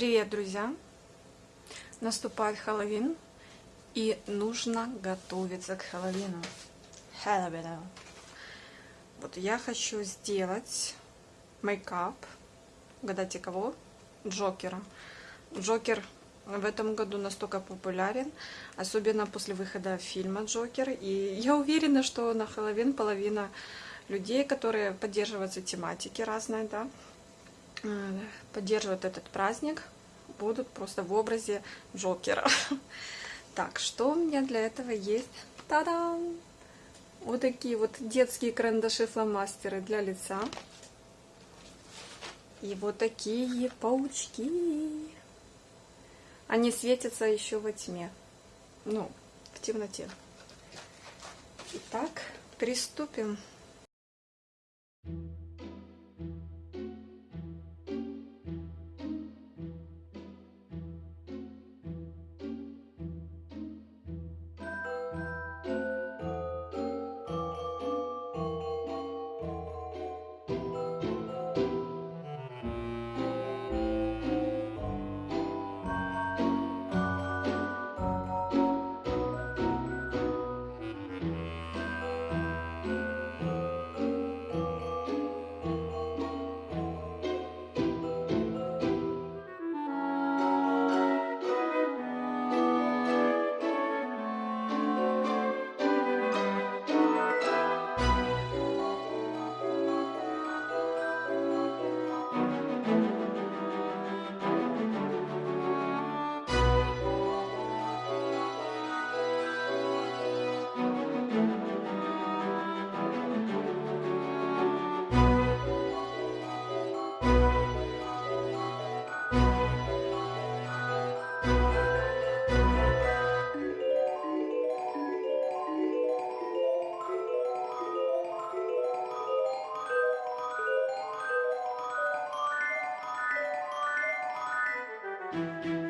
Привет, друзья! Наступает Хэллоуин, и нужно готовиться к Хэллоуину. Хэллоуину. Вот я хочу сделать мейкап. Угадайте кого? Джокера. Джокер в этом году настолько популярен, особенно после выхода фильма Джокер. И я уверена, что на Хэллоуин половина людей, которые поддерживаются тематики разные, да, поддерживают этот праздник, будут просто в образе Джокера. Так, что у меня для этого есть? Та-дам! Вот такие вот детские карандаши-фломастеры для лица. И вот такие паучки. Они светятся еще во тьме. Ну, в темноте. Итак, приступим. Música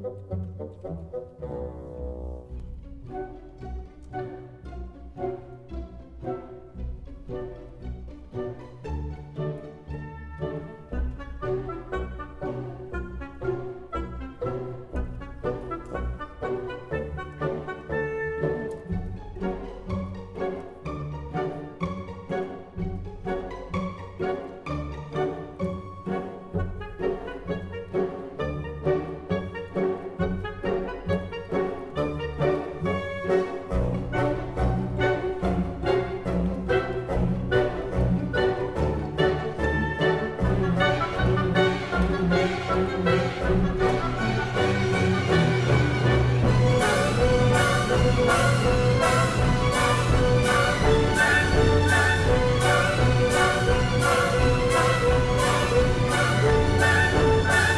Thank you.